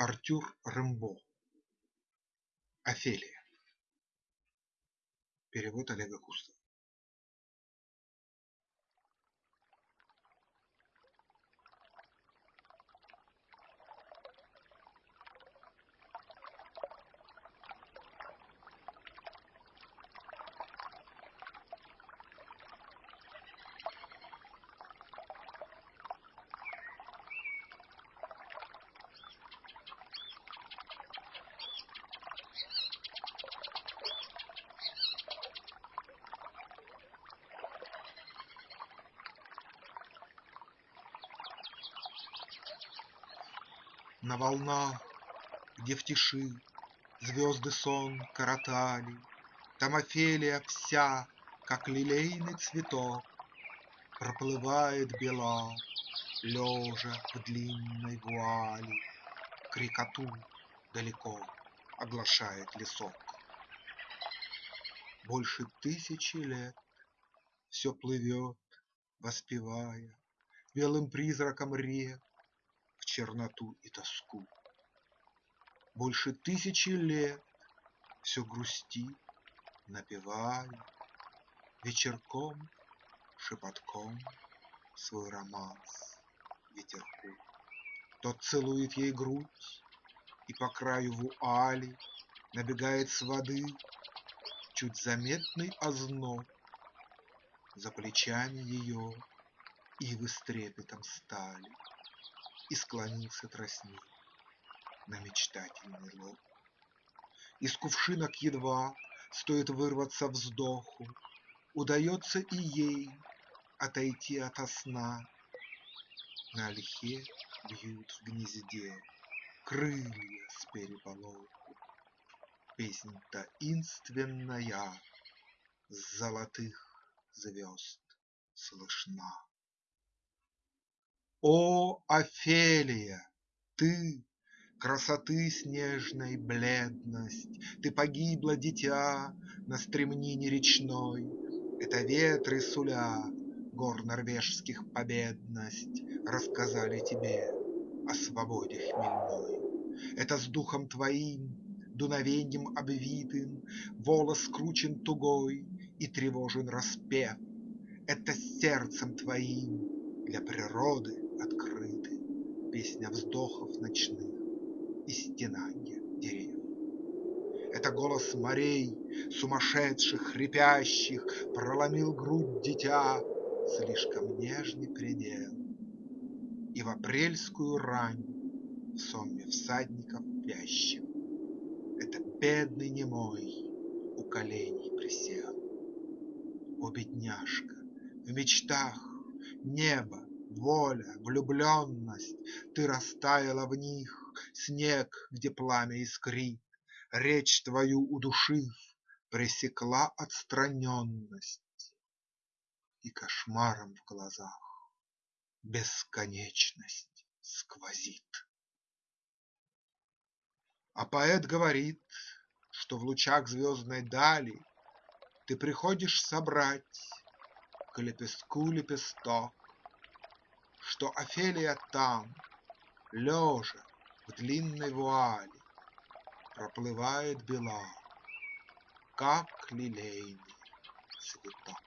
Артюр Рембо Офелия. Перевод Олега Кустова На волнах, где в тиши Звезды сон коротали, Там Офелия вся, как лилейный цветок, Проплывает бела, лежа в длинной вуали, Крикоту далеко оглашает лесок. Больше тысячи лет все плывет, воспевая Белым призраком рек черноту и тоску. Больше тысячи лет все грустит, напевая Вечерком, шепотком свой романс ветерку. Тот целует ей грудь, и по краю вуали Набегает с воды чуть заметный озноб. За плечами ее ивы с трепетом стали и склонился тростник на мечтательный лоб. Из кувшинок едва стоит вырваться вздоху, Удается и ей отойти ото сна. На ольхе бьют в гнезде крылья с переполоху. Песнь таинственная с золотых звезд слышна. О, Офелия, ты – красоты снежной бледность, Ты погибла, дитя, на стремнине речной. Это ветры суля гор норвежских победность Рассказали тебе о свободе хмельной. Это с духом твоим, дуновеньем обвитым, Волос скручен тугой и тревожен распев. Это с сердцем твоим для природы открыты Песня вздохов ночных и стенанье дерев. Это голос морей, сумасшедших, хрипящих, Проломил грудь дитя слишком нежный предел. И в апрельскую рань в сонме всадников вящих Это бедный немой у коленей присел. О, бедняжка, в мечтах небо воля, влюбленность, Ты растаяла в них, снег, где пламя искрит, Речь твою удушив, пресекла отстраненность, И кошмаром в глазах бесконечность сквозит. А поэт говорит, что в лучах звездной дали Ты приходишь собрать к лепестку лепесток, что Офелия там, лежа в длинной вуали, Проплывает бела, как лилейный цветок.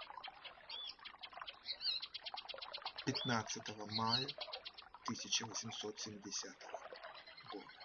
15 мая 1870 года.